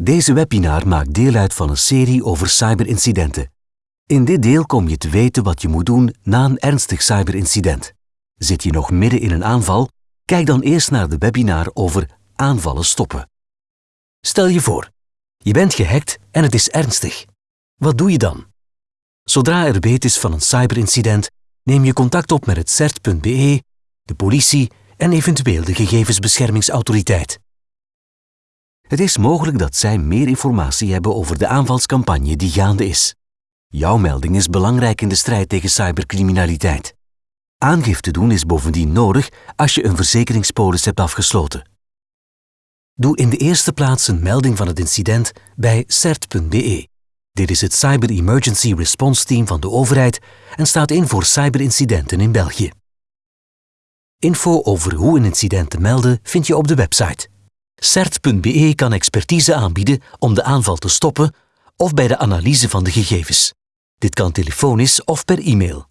Deze webinar maakt deel uit van een serie over cyberincidenten. In dit deel kom je te weten wat je moet doen na een ernstig cyberincident. Zit je nog midden in een aanval? Kijk dan eerst naar de webinar over aanvallen stoppen. Stel je voor, je bent gehackt en het is ernstig. Wat doe je dan? Zodra er weet is van een cyberincident, neem je contact op met het CERT.be, de politie en eventueel de gegevensbeschermingsautoriteit. Het is mogelijk dat zij meer informatie hebben over de aanvalscampagne die gaande is. Jouw melding is belangrijk in de strijd tegen cybercriminaliteit. Aangifte doen is bovendien nodig als je een verzekeringspolis hebt afgesloten. Doe in de eerste plaats een melding van het incident bij CERT.be. Dit is het Cyber Emergency Response Team van de overheid en staat in voor cyberincidenten in België. Info over hoe een incident te melden vind je op de website. CERT.be kan expertise aanbieden om de aanval te stoppen of bij de analyse van de gegevens. Dit kan telefonisch of per e-mail.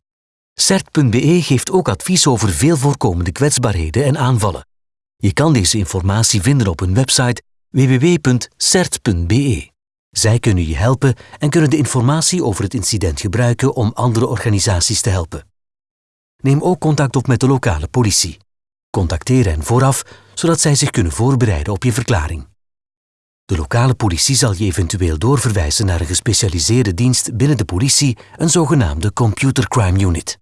CERT.be geeft ook advies over veel voorkomende kwetsbaarheden en aanvallen. Je kan deze informatie vinden op hun website www.cert.be. Zij kunnen je helpen en kunnen de informatie over het incident gebruiken om andere organisaties te helpen. Neem ook contact op met de lokale politie. Contacteer hen vooraf, zodat zij zich kunnen voorbereiden op je verklaring. De lokale politie zal je eventueel doorverwijzen naar een gespecialiseerde dienst binnen de politie, een zogenaamde Computer Crime Unit.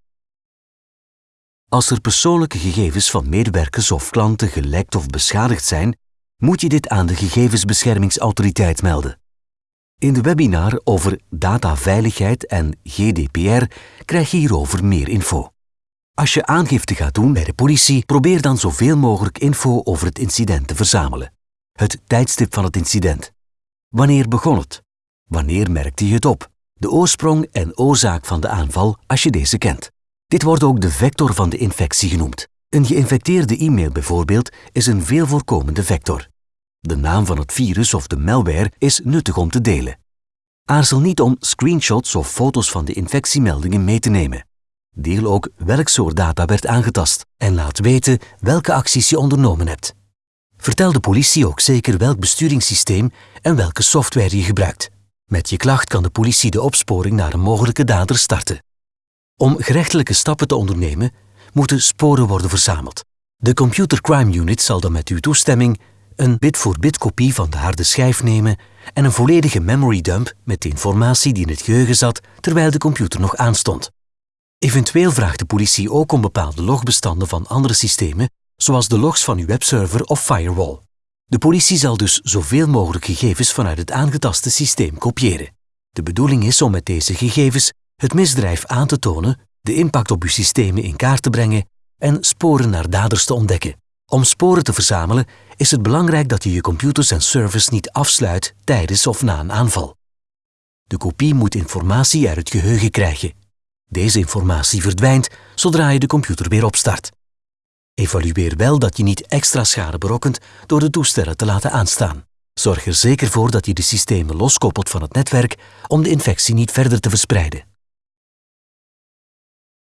Als er persoonlijke gegevens van medewerkers of klanten gelekt of beschadigd zijn, moet je dit aan de Gegevensbeschermingsautoriteit melden. In de webinar over dataveiligheid en GDPR krijg je hierover meer info. Als je aangifte gaat doen bij de politie, probeer dan zoveel mogelijk info over het incident te verzamelen. Het tijdstip van het incident. Wanneer begon het? Wanneer merkte je het op? De oorsprong en oorzaak van de aanval als je deze kent. Dit wordt ook de vector van de infectie genoemd. Een geïnfecteerde e-mail bijvoorbeeld is een veel voorkomende vector. De naam van het virus of de malware is nuttig om te delen. Aarzel niet om screenshots of foto's van de infectiemeldingen mee te nemen. Deel ook welk soort data werd aangetast en laat weten welke acties je ondernomen hebt. Vertel de politie ook zeker welk besturingssysteem en welke software je gebruikt. Met je klacht kan de politie de opsporing naar een mogelijke dader starten. Om gerechtelijke stappen te ondernemen, moeten sporen worden verzameld. De Computer Crime Unit zal dan met uw toestemming een bit-voor-bit kopie van de harde schijf nemen en een volledige memory dump met de informatie die in het geheugen zat terwijl de computer nog aanstond. Eventueel vraagt de politie ook om bepaalde logbestanden van andere systemen, zoals de logs van uw webserver of firewall. De politie zal dus zoveel mogelijk gegevens vanuit het aangetaste systeem kopiëren. De bedoeling is om met deze gegevens het misdrijf aan te tonen, de impact op uw systemen in kaart te brengen en sporen naar daders te ontdekken. Om sporen te verzamelen is het belangrijk dat je je computers en servers niet afsluit tijdens of na een aanval. De kopie moet informatie uit het geheugen krijgen. Deze informatie verdwijnt zodra je de computer weer opstart. Evalueer wel dat je niet extra schade berokkent door de toestellen te laten aanstaan. Zorg er zeker voor dat je de systemen loskoppelt van het netwerk om de infectie niet verder te verspreiden.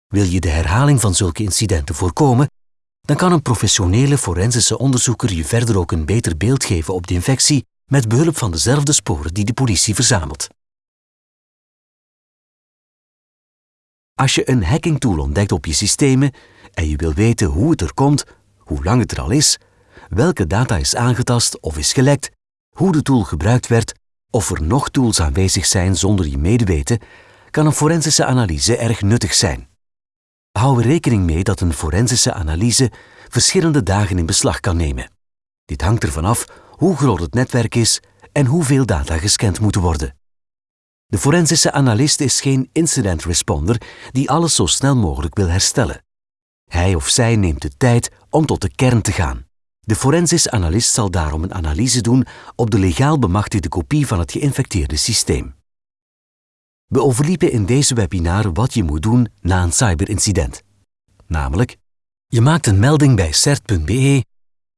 Wil je de herhaling van zulke incidenten voorkomen, dan kan een professionele forensische onderzoeker je verder ook een beter beeld geven op de infectie met behulp van dezelfde sporen die de politie verzamelt. Als je een hackingtool ontdekt op je systemen en je wil weten hoe het er komt, hoe lang het er al is, welke data is aangetast of is gelekt, hoe de tool gebruikt werd, of er nog tools aanwezig zijn zonder je medeweten, kan een forensische analyse erg nuttig zijn. Hou er rekening mee dat een forensische analyse verschillende dagen in beslag kan nemen. Dit hangt ervan af hoe groot het netwerk is en hoeveel data gescand moeten worden. De forensische analist is geen incident responder die alles zo snel mogelijk wil herstellen. Hij of zij neemt de tijd om tot de kern te gaan. De forensisch analist zal daarom een analyse doen op de legaal bemachtigde kopie van het geïnfecteerde systeem. We overliepen in deze webinar wat je moet doen na een cyberincident. Namelijk, je maakt een melding bij cert.be,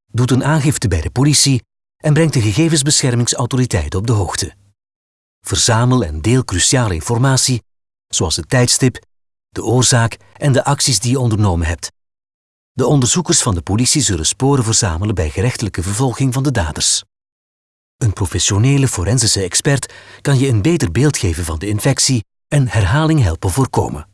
doet een aangifte bij de politie en brengt de gegevensbeschermingsautoriteit op de hoogte. Verzamel en deel cruciale informatie, zoals het tijdstip, de oorzaak en de acties die je ondernomen hebt. De onderzoekers van de politie zullen sporen verzamelen bij gerechtelijke vervolging van de daders. Een professionele forensische expert kan je een beter beeld geven van de infectie en herhaling helpen voorkomen.